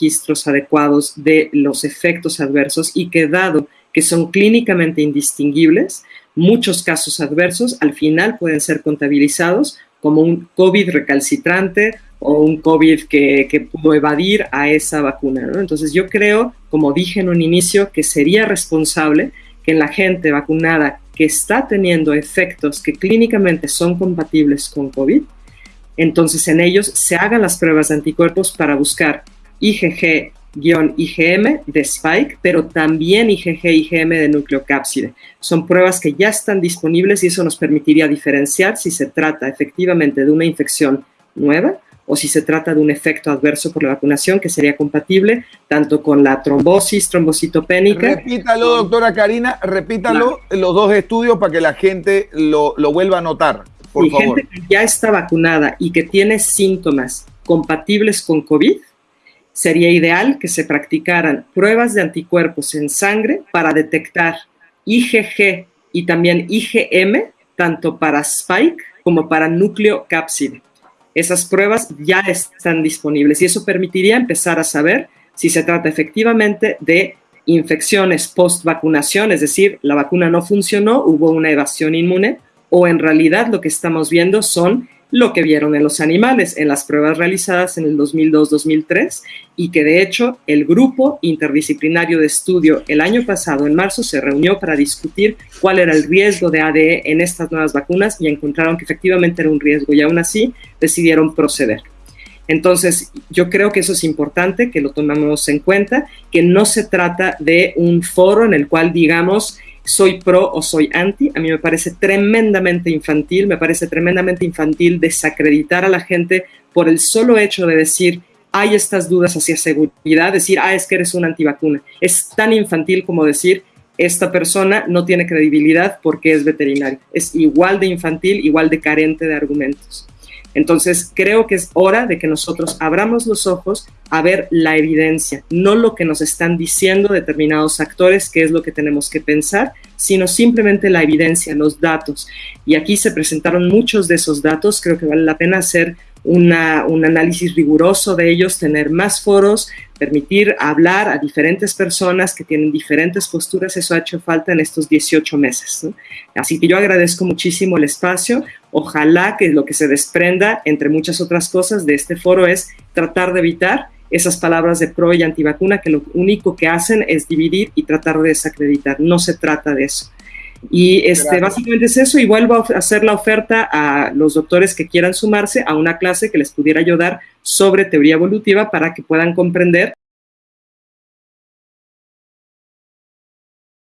registros adecuados de los efectos adversos y que dado que son clínicamente indistinguibles, muchos casos adversos al final pueden ser contabilizados como un COVID recalcitrante o un COVID que, pudo evadir a esa vacuna. Entonces yo creo, como dije en un inicio, que sería responsable que en la gente vacunada que está teniendo efectos que clínicamente son compatibles con COVID, entonces en ellos se hagan las pruebas de anticuerpos para buscar IgG IgM de Spike, pero también IgG IgM de nucleocápside. Son pruebas que ya están disponibles y eso nos permitiría diferenciar si se trata efectivamente de una infección nueva o si se trata de un efecto adverso por la vacunación que sería compatible tanto con la trombosis trombocitopénica. Repítalo, doctora Karina, repítalo los dos estudios para que la gente lo, vuelva a notar. Por y gente que ya está vacunada y que tiene síntomas compatibles con COVID, sería ideal que se practicaran pruebas de anticuerpos en sangre para detectar IgG y también IgM, tanto para Spike como para núcleo cápside. Esas pruebas ya están disponibles y eso permitiría empezar a saber si se trata efectivamente de infecciones post vacunación, es decir, la vacuna no funcionó, hubo una evasión inmune, o en realidad lo que estamos viendo son lo que vieron en los animales en las pruebas realizadas en el 2002-2003 y que de hecho el grupo interdisciplinario de estudio el año pasado, en marzo, se reunió para discutir cuál era el riesgo de ADE en estas nuevas vacunas y encontraron que efectivamente era un riesgo y aún así decidieron proceder. Entonces, yo creo que eso es importante, que lo tomemos en cuenta, que no se trata de un foro en el cual digamos, soy pro o soy anti. A mí me parece tremendamente infantil, me parece tremendamente infantil desacreditar a la gente por el solo hecho de decir, hay estas dudas hacia seguridad, decir, ah, es que eres una antivacuna. Es tan infantil como decir, esta persona no tiene credibilidad porque es veterinario. Es igual de infantil, igual de carente de argumentos. Entonces, creo que es hora de que nosotros abramos los ojos a ver la evidencia, no lo que nos están diciendo determinados actores, qué es lo que tenemos que pensar, sino simplemente la evidencia, los datos. Y aquí se presentaron muchos de esos datos, creo que vale la pena hacer un análisis riguroso de ellos, tener más foros, permitir hablar a diferentes personas que tienen diferentes posturas, eso ha hecho falta en estos 18 meses. Así que yo agradezco muchísimo el espacio, ojalá que lo que se desprenda, entre muchas otras cosas, de este foro es tratar de evitar esas palabras de pro y antivacuna que lo único que hacen es dividir y tratar de desacreditar. No se trata de eso. Y este, básicamente es eso, y vuelvo a hacer la oferta a los doctores que quieran sumarse a una clase que les pudiera ayudar sobre teoría evolutiva para que puedan comprender